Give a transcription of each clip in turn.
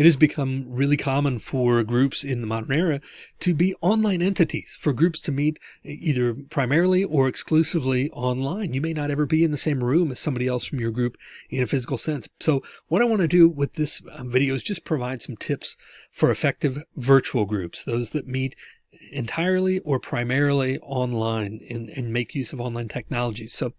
it has become really common for groups in the modern era to be online entities for groups to meet either primarily or exclusively online. You may not ever be in the same room as somebody else from your group in a physical sense. So what I want to do with this um, video is just provide some tips for effective virtual groups, those that meet entirely or primarily online and, and make use of online technologies. So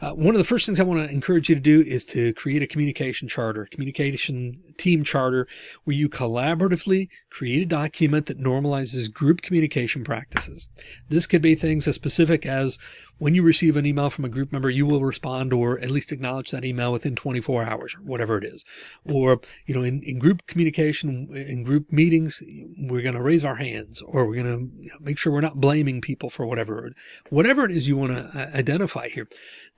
uh, one of the first things I want to encourage you to do is to create a communication charter, communication team charter, where you collaboratively create a document that normalizes group communication practices. This could be things as specific as when you receive an email from a group member, you will respond or at least acknowledge that email within 24 hours or whatever it is. Or, you know, in, in group communication, in group meetings, we're going to raise our hands or we're going to make sure we're not blaming people for whatever, whatever it is you want to uh, identify here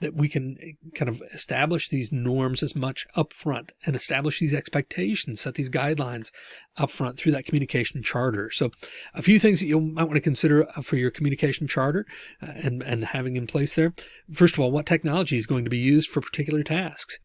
that we can eh, kind of establish these norms as much upfront and establish these expectations, set these guidelines upfront through that communication charter. So a few things that you might want to consider uh, for your communication charter uh, and, and having in place there. First of all, what technology is going to be used for particular tasks?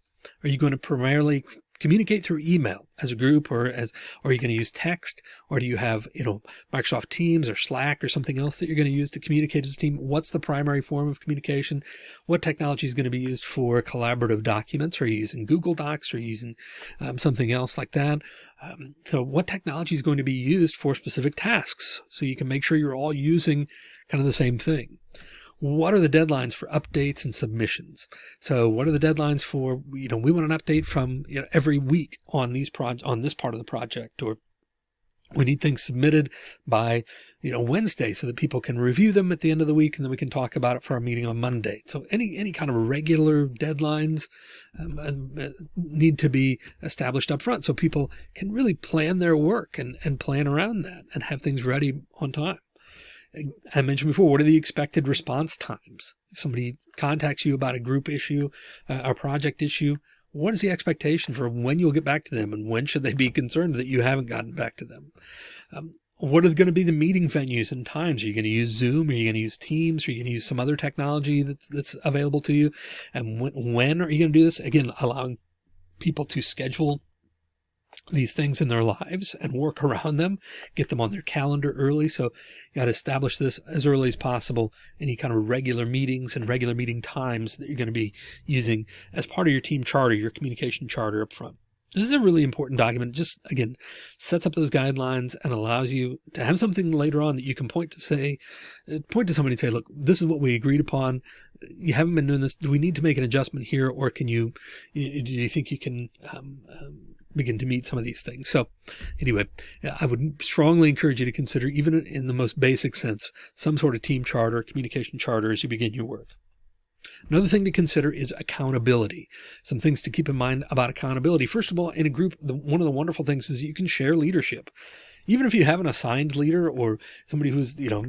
Are you going to primarily communicate through email as a group or as, or are you going to use text or do you have, you know, Microsoft Teams or Slack or something else that you're going to use to communicate as a team? What's the primary form of communication? What technology is going to be used for collaborative documents? Are you using Google Docs or using um, something else like that? Um, so what technology is going to be used for specific tasks? So you can make sure you're all using kind of the same thing what are the deadlines for updates and submissions? So what are the deadlines for, you know, we want an update from you know, every week on these project on this part of the project, or we need things submitted by, you know, Wednesday so that people can review them at the end of the week and then we can talk about it for our meeting on Monday. So any, any kind of regular deadlines um, uh, need to be established up front so people can really plan their work and, and plan around that and have things ready on time. I mentioned before, what are the expected response times? If somebody contacts you about a group issue, a project issue, what is the expectation for when you'll get back to them and when should they be concerned that you haven't gotten back to them? Um, what are going to be the meeting venues and times? Are you going to use Zoom? Are you going to use Teams? Are you going to use some other technology that's, that's available to you? And when, when are you going to do this? Again, allowing people to schedule these things in their lives and work around them, get them on their calendar early. So you got to establish this as early as possible, any kind of regular meetings and regular meeting times that you're going to be using as part of your team charter, your communication charter up front. This is a really important document. Just again, sets up those guidelines and allows you to have something later on that you can point to say, point to somebody and say, look, this is what we agreed upon. You haven't been doing this. Do we need to make an adjustment here? Or can you, do you think you can, um, um, begin to meet some of these things. So anyway, I would strongly encourage you to consider, even in the most basic sense, some sort of team charter, communication charter as you begin your work. Another thing to consider is accountability. Some things to keep in mind about accountability. First of all, in a group, the, one of the wonderful things is you can share leadership even if you have an assigned leader or somebody who's, you know,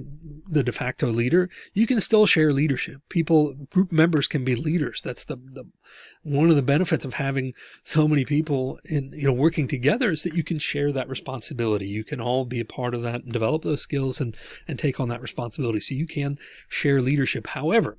the de facto leader, you can still share leadership. People, group members can be leaders. That's the, the, one of the benefits of having so many people in, you know, working together is that you can share that responsibility. You can all be a part of that and develop those skills and, and take on that responsibility. So you can share leadership. However,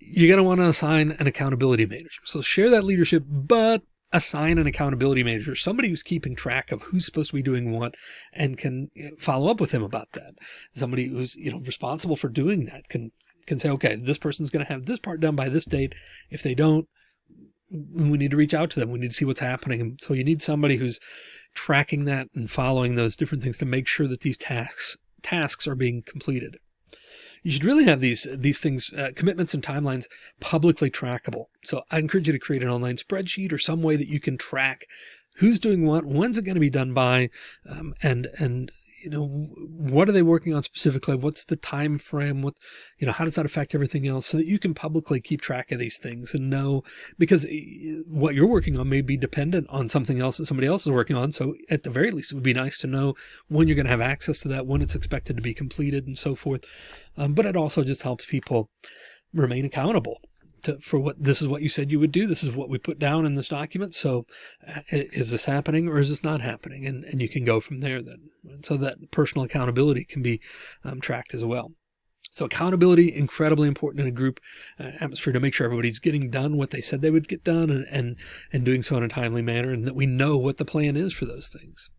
you're going to want to assign an accountability manager. So share that leadership, but assign an accountability manager, somebody who's keeping track of who's supposed to be doing what and can follow up with him about that. Somebody who's, you know, responsible for doing that can, can say, okay, this person's going to have this part done by this date. If they don't, we need to reach out to them. We need to see what's happening. So you need somebody who's tracking that and following those different things to make sure that these tasks, tasks are being completed you should really have these these things, uh, commitments and timelines publicly trackable. So I encourage you to create an online spreadsheet or some way that you can track who's doing what, when's it going to be done by, um, and and you know, what are they working on specifically? What's the time frame? What, you know, how does that affect everything else so that you can publicly keep track of these things and know because eh, what you're working on may be dependent on something else that somebody else is working on. So at the very least, it would be nice to know when you're going to have access to that, when it's expected to be completed and so forth. Um, but it also just helps people remain accountable to, for what this is what you said you would do. This is what we put down in this document. So uh, is this happening or is this not happening? And, and you can go from there then. So that personal accountability can be um, tracked as well. So accountability, incredibly important in a group uh, atmosphere to make sure everybody's getting done what they said they would get done and, and, and doing so in a timely manner and that we know what the plan is for those things.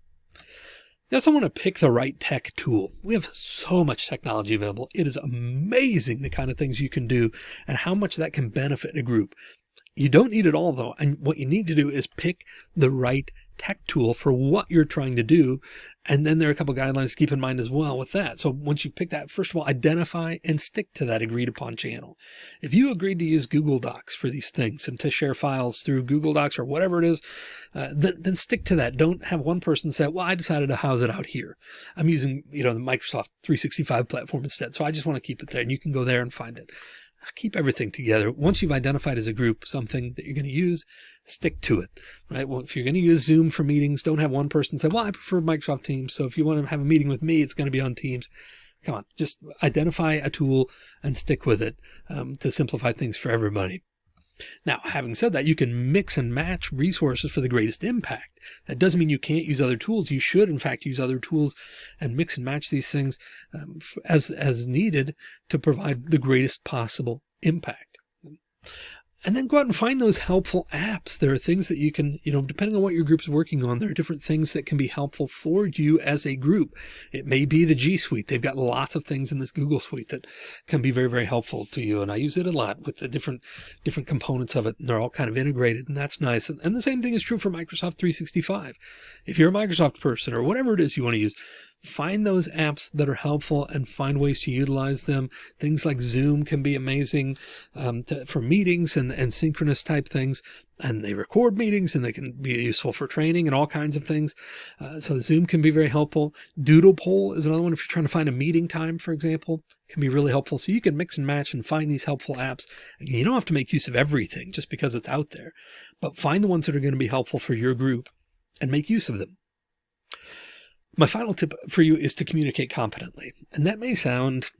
You also want to pick the right tech tool. We have so much technology available. It is amazing the kind of things you can do and how much that can benefit a group. You don't need it all though. And what you need to do is pick the right tech tool for what you're trying to do. And then there are a couple guidelines to keep in mind as well with that. So once you pick that, first of all, identify and stick to that agreed upon channel. If you agreed to use Google Docs for these things and to share files through Google Docs or whatever it is, uh, then, then stick to that. Don't have one person say, well, I decided to house it out here. I'm using, you know, the Microsoft 365 platform instead. So I just want to keep it there and you can go there and find it keep everything together. Once you've identified as a group something that you're going to use, stick to it, right? Well, if you're going to use Zoom for meetings, don't have one person say, well, I prefer Microsoft Teams. So if you want to have a meeting with me, it's going to be on Teams. Come on, just identify a tool and stick with it um, to simplify things for everybody. Now, having said that, you can mix and match resources for the greatest impact. That doesn't mean you can't use other tools. You should, in fact, use other tools and mix and match these things um, as, as needed to provide the greatest possible impact and then go out and find those helpful apps. There are things that you can, you know, depending on what your group's working on, there are different things that can be helpful for you as a group. It may be the G Suite. They've got lots of things in this Google Suite that can be very, very helpful to you. And I use it a lot with the different, different components of it. And they're all kind of integrated and that's nice. And, and the same thing is true for Microsoft 365. If you're a Microsoft person or whatever it is you want to use, find those apps that are helpful and find ways to utilize them. Things like Zoom can be amazing um, to, for meetings and, and synchronous type things. And they record meetings and they can be useful for training and all kinds of things. Uh, so Zoom can be very helpful. Doodle poll is another one. If you're trying to find a meeting time, for example, can be really helpful. So you can mix and match and find these helpful apps. You don't have to make use of everything just because it's out there, but find the ones that are going to be helpful for your group and make use of them. My final tip for you is to communicate competently. And that may sound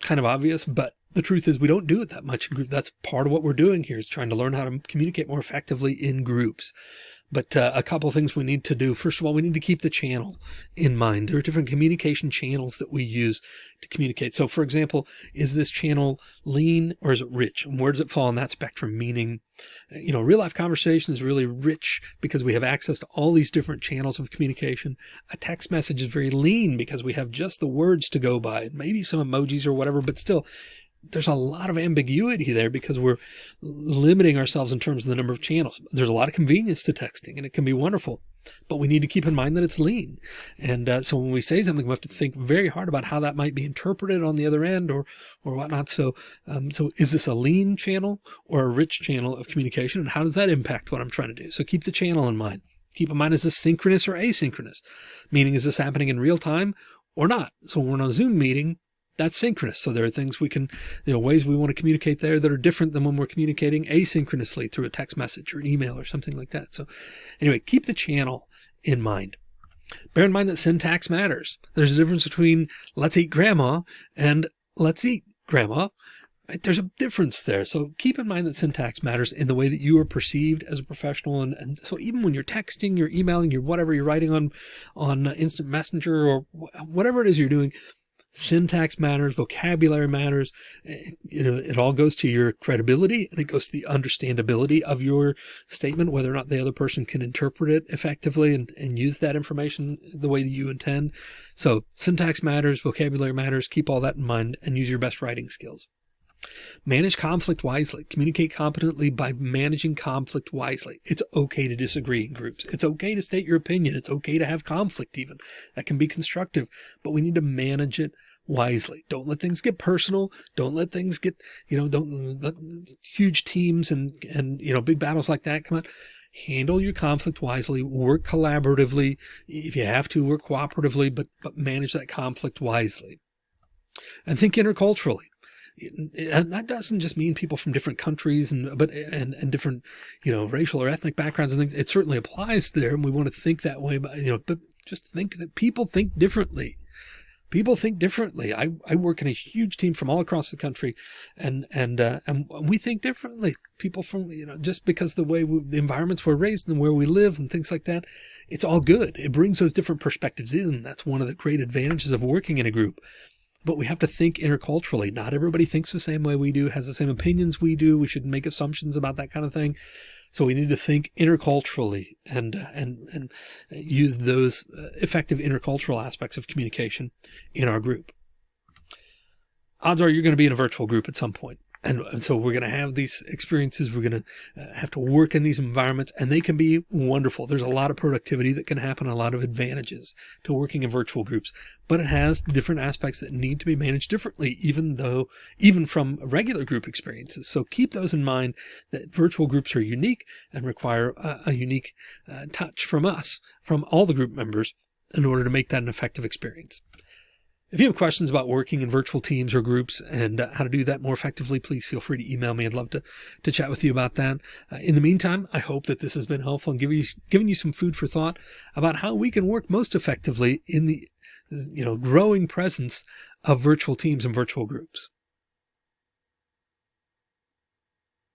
kind of obvious, but the truth is we don't do it that much in group. That's part of what we're doing here is trying to learn how to communicate more effectively in groups. But uh, a couple of things we need to do. First of all, we need to keep the channel in mind. There are different communication channels that we use to communicate. So for example, is this channel lean or is it rich? And where does it fall on that spectrum? Meaning, you know, real life conversation is really rich because we have access to all these different channels of communication. A text message is very lean because we have just the words to go by, maybe some emojis or whatever, but still there's a lot of ambiguity there because we're limiting ourselves in terms of the number of channels. There's a lot of convenience to texting and it can be wonderful, but we need to keep in mind that it's lean. And uh, so when we say something, we have to think very hard about how that might be interpreted on the other end or, or whatnot. So, um, so is this a lean channel or a rich channel of communication? And how does that impact what I'm trying to do? So keep the channel in mind. Keep in mind, is this synchronous or asynchronous? Meaning, is this happening in real time or not? So when we're on a Zoom meeting, that's synchronous. So there are things we can, you know, ways we want to communicate there that are different than when we're communicating asynchronously through a text message or an email or something like that. So anyway, keep the channel in mind. Bear in mind that syntax matters. There's a difference between let's eat grandma and let's eat grandma. Right? There's a difference there. So keep in mind that syntax matters in the way that you are perceived as a professional. And, and so even when you're texting, you're emailing, you're whatever you're writing on, on instant messenger or whatever it is you're doing, syntax matters, vocabulary matters. You know, it all goes to your credibility and it goes to the understandability of your statement, whether or not the other person can interpret it effectively and, and use that information the way that you intend. So syntax matters, vocabulary matters, keep all that in mind and use your best writing skills. Manage conflict wisely. Communicate competently by managing conflict wisely. It's okay to disagree in groups. It's okay to state your opinion. It's okay to have conflict even. That can be constructive, but we need to manage it wisely. Don't let things get personal. Don't let things get, you know, don't let huge teams and, and, you know, big battles like that come out. Handle your conflict wisely, work collaboratively. If you have to work cooperatively, but, but manage that conflict wisely and think interculturally and that doesn't just mean people from different countries and but and and different you know racial or ethnic backgrounds and things it certainly applies there and we want to think that way but you know but just think that people think differently people think differently. I, I work in a huge team from all across the country and, and, uh, and we think differently. People from, you know, just because the way we, the environments we're raised and where we live and things like that, it's all good. It brings those different perspectives in. That's one of the great advantages of working in a group. But we have to think interculturally. Not everybody thinks the same way we do, has the same opinions we do. We shouldn't make assumptions about that kind of thing. So we need to think interculturally and uh, and and use those uh, effective intercultural aspects of communication in our group. Odds are you're going to be in a virtual group at some point. And, and so we're going to have these experiences. We're going to uh, have to work in these environments and they can be wonderful. There's a lot of productivity that can happen, a lot of advantages to working in virtual groups, but it has different aspects that need to be managed differently, even though, even from regular group experiences. So keep those in mind that virtual groups are unique and require a, a unique uh, touch from us, from all the group members in order to make that an effective experience. If you have questions about working in virtual teams or groups and uh, how to do that more effectively, please feel free to email me. I'd love to, to chat with you about that. Uh, in the meantime, I hope that this has been helpful and you, giving you some food for thought about how we can work most effectively in the you know growing presence of virtual teams and virtual groups.